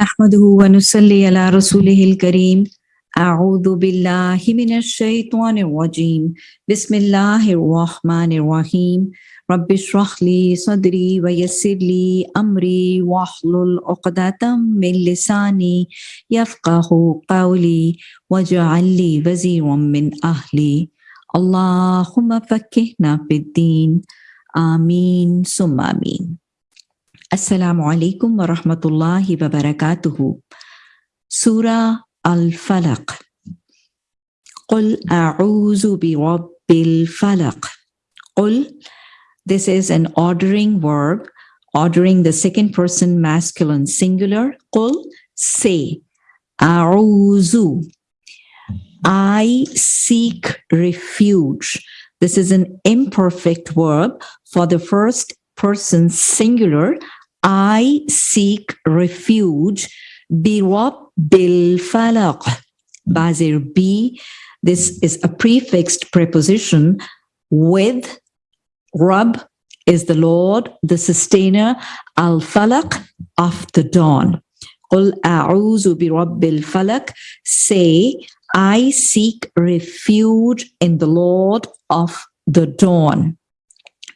نحمده ونصلي على رسوله الكريم. أعوذ بالله من الشيطان الرجيم. بسم الله الرحمن الرحيم. رب اشرح لي صدري ويسر لي أمري واحلل عقدة من لساني يفقه قولي واجعل لي وزيرا من أهلي. اللهم فكهنا في الدين. آمين. ثم آمين. Assalamu alaikum wa rahmatullahi wa barakatuhu. Surah Al-Falaq. Qul a'uzu bi rabbil falaq. Qul, this is an ordering verb, ordering the second person masculine singular. Qul, say. A'uzu. I seek refuge. This is an imperfect verb for the first person singular I seek refuge bil falaq. Bazir B. This is a prefixed preposition with Rab is the Lord, the sustainer, al falaq of the dawn. قل أعوذ برب الفلق say I seek refuge in the Lord of the dawn.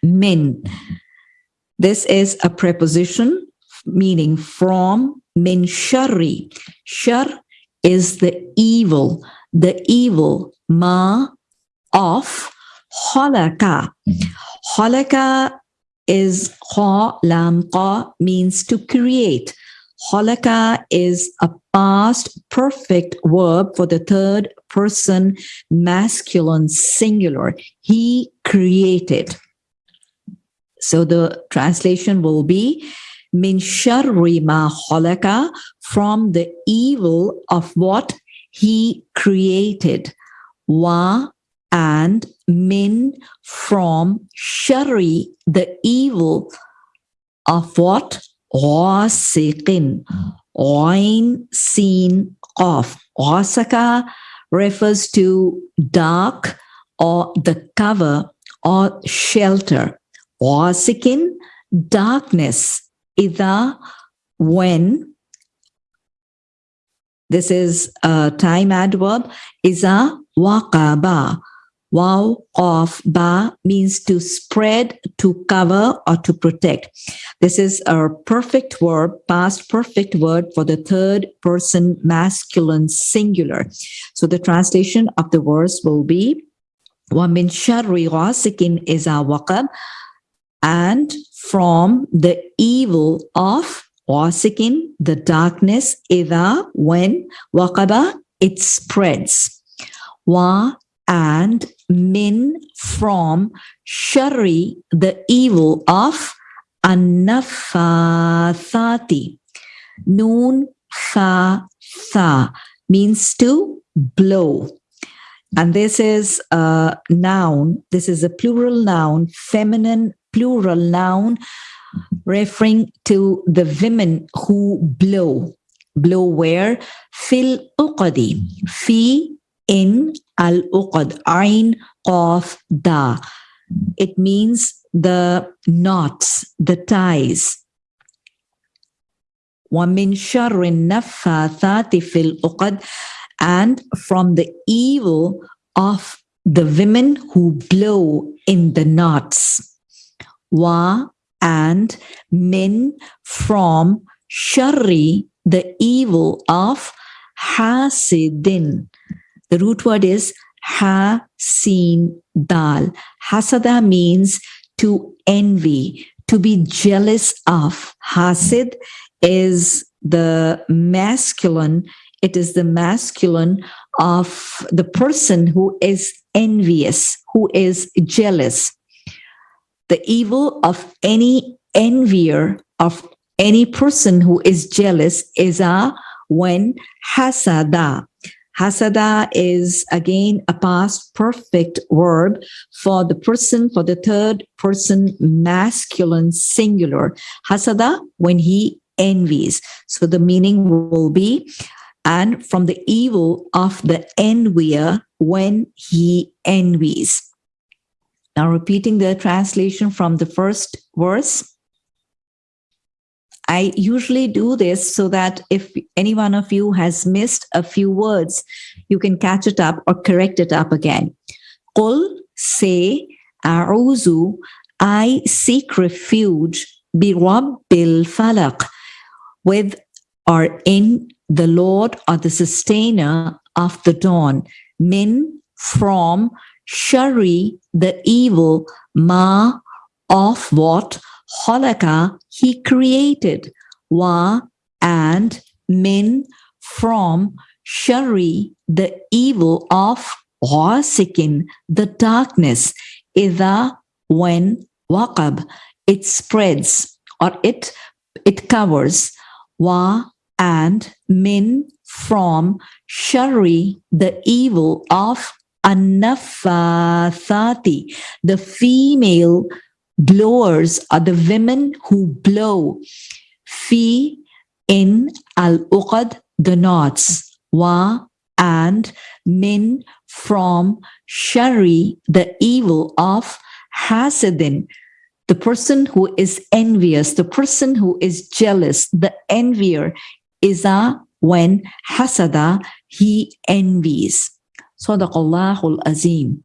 Min this is a preposition meaning from min shari. Shar is the evil, the evil ma of halaka. Mm-hmm. Halaka is ha lam qa means to create. Halaka is a past perfect verb for the third person masculine singular. He created. So the translation will be min sharri ma khalaka from the evil of what he created. Wa and min from shari the evil of what? Ghasiqin. Oin seen off. Wasaka refers to dark or the cover or shelter ghasik darkness, ida when, this is a time adverb, isa waqaba. Wow of ba means to spread, to cover, or to protect. This is a perfect verb, past perfect word for the third person masculine singular. So the translation of the verse will be, وَمِنْ شَرِّ غَاسِكٍ إِذَا وَقَبْ and from the evil of ghasikin, the darkness, ida, when, waqaba, it spreads. Wa and min from shari, the evil of annafathati. Noon fa tha means to blow. And this is a noun. This is a plural noun, feminine plural noun referring to the women who blow. Blow where? Fil uqadi. Fi in al uqad. Ain of da. It means the knots, the ties. وَمِن شَرِّ النَّفَّاثَاتِ فِي الْأُقَدِ And from the evil of the women who blow in the knots wa and min from shari, the evil of hasidin. The root word is hasin dal. Hasada means to envy, to be jealous of. Hasid is the masculine, it is the masculine of the person who is envious, who is jealous the evil of any envier of any person who is jealous is a when hasada. Hasada is again a past perfect verb for the person, for the third person masculine singular. Hasada when he envies. So the meaning will be, and from the evil of the envier when he envies. Now repeating the translation from the first verse. I usually do this so that if any one of you has missed a few words, you can catch it up or correct it up again. Qul, say, A'uzu, I seek refuge, bi Rabbil falaq, with or in the Lord or the sustainer of the dawn, min, from, shari, the evil, ma, of what, khalaqa, he created, wa, and min, from, shari, the evil of ghasikin, the darkness, idha, when, waqab, it spreads or it, it covers, wa, and min, from, shari, the evil of annafathati, the female blowers are the women who blow. Fi in al uqad, the knots. Wa and min from shari, the evil of hasidin, the person who is envious, the person who is jealous, the envier, is a when hasada, he envies. صدق الله العظيم.